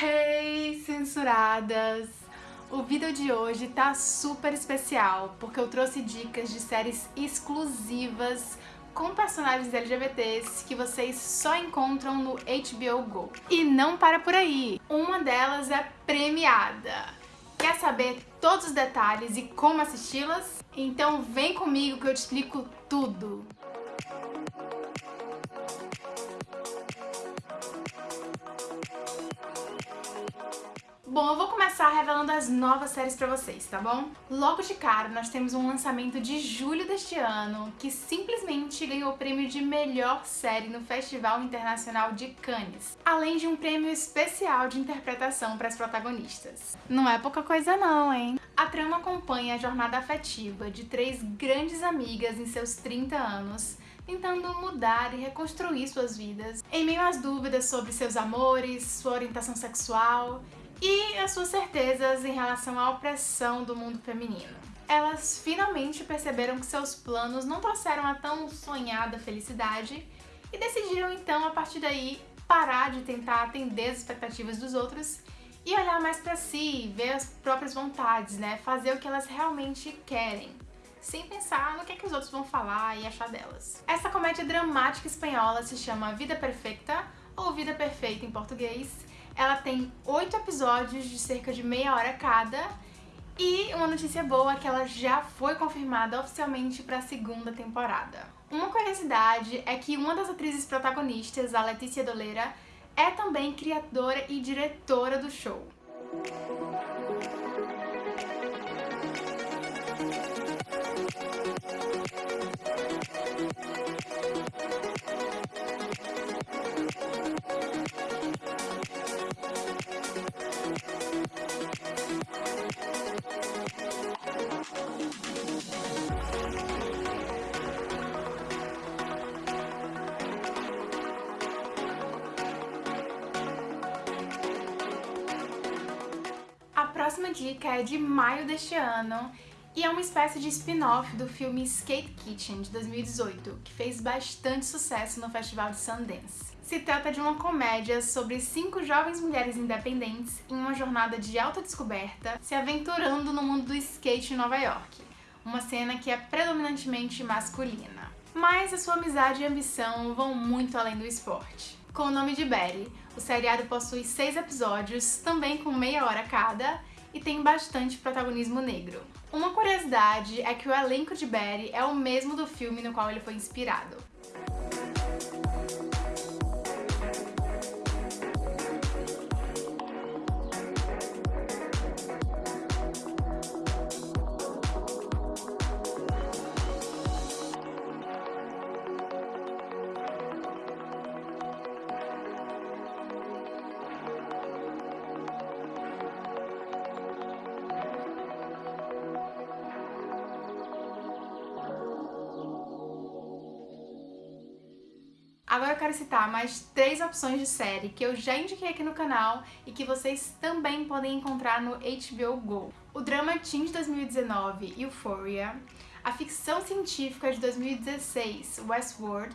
Hey, censuradas! O vídeo de hoje tá super especial, porque eu trouxe dicas de séries exclusivas com personagens LGBTs que vocês só encontram no HBO Go. E não para por aí, uma delas é premiada. Quer saber todos os detalhes e como assisti-las? Então vem comigo que eu te explico tudo! Bom, eu vou começar revelando as novas séries pra vocês, tá bom? Logo de cara, nós temos um lançamento de julho deste ano que simplesmente ganhou o prêmio de melhor série no Festival Internacional de Cannes, além de um prêmio especial de interpretação para as protagonistas. Não é pouca coisa não, hein? A trama acompanha a jornada afetiva de três grandes amigas em seus 30 anos tentando mudar e reconstruir suas vidas, em meio às dúvidas sobre seus amores, sua orientação sexual e as suas certezas em relação à opressão do mundo feminino. Elas finalmente perceberam que seus planos não trouxeram a tão sonhada felicidade e decidiram então, a partir daí, parar de tentar atender as expectativas dos outros e olhar mais pra si, ver as próprias vontades, né? Fazer o que elas realmente querem, sem pensar no que, é que os outros vão falar e achar delas. Essa comédia dramática espanhola se chama Vida Perfeita, ou Vida Perfeita em português, ela tem oito episódios de cerca de meia hora cada e uma notícia boa é que ela já foi confirmada oficialmente para a segunda temporada. Uma curiosidade é que uma das atrizes protagonistas, a Letícia Doleira, é também criadora e diretora do show. Próxima dica é de maio deste ano e é uma espécie de spin-off do filme Skate Kitchen, de 2018, que fez bastante sucesso no Festival de Sundance. Se trata de uma comédia sobre cinco jovens mulheres independentes em uma jornada de autodescoberta se aventurando no mundo do skate em Nova York, uma cena que é predominantemente masculina. Mas a sua amizade e ambição vão muito além do esporte. Com o nome de Betty, o seriado possui seis episódios, também com meia hora cada, e tem bastante protagonismo negro. Uma curiosidade é que o elenco de Barry é o mesmo do filme no qual ele foi inspirado. Agora eu quero citar mais três opções de série que eu já indiquei aqui no canal e que vocês também podem encontrar no HBO Go. O drama teen de 2019, Euphoria, a ficção científica de 2016, Westworld,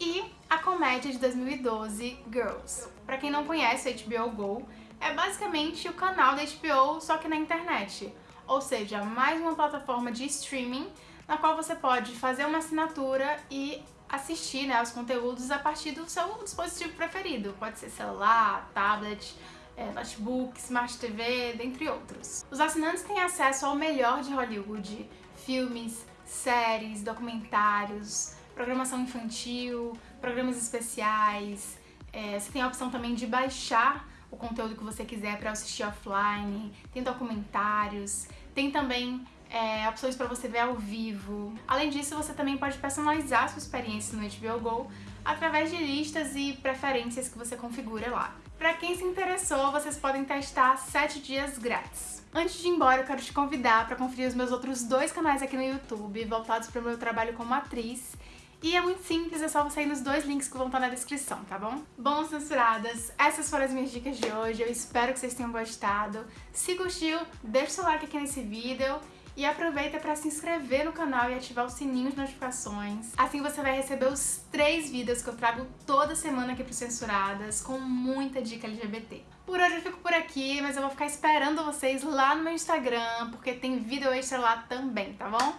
e a comédia de 2012, Girls. Pra quem não conhece o HBO Go, é basicamente o canal da HBO, só que na internet. Ou seja, mais uma plataforma de streaming na qual você pode fazer uma assinatura e assistir né, os conteúdos a partir do seu dispositivo preferido. Pode ser celular, tablet, é, notebook, Smart TV, dentre outros. Os assinantes têm acesso ao melhor de Hollywood, filmes, séries, documentários, programação infantil, programas especiais. É, você tem a opção também de baixar o conteúdo que você quiser para assistir offline, tem documentários, tem também é, opções para você ver ao vivo. Além disso, você também pode personalizar sua experiência no HBO Go através de listas e preferências que você configura lá. Para quem se interessou, vocês podem testar 7 dias grátis. Antes de ir embora, eu quero te convidar para conferir os meus outros dois canais aqui no YouTube, voltados para o meu trabalho como atriz, e é muito simples, é só você ir nos dois links que vão estar na descrição, tá bom? Bom, censuradas, essas foram as minhas dicas de hoje, eu espero que vocês tenham gostado. Se gostou, deixa o seu like aqui nesse vídeo E aproveita para se inscrever no canal e ativar o sininho de notificações. Assim você vai receber os três vídeos que eu trago toda semana aqui pro Censuradas, com muita dica LGBT. Por hoje eu fico por aqui, mas eu vou ficar esperando vocês lá no meu Instagram, porque tem vídeo extra lá também, tá bom?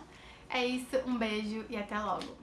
É isso, um beijo e até logo!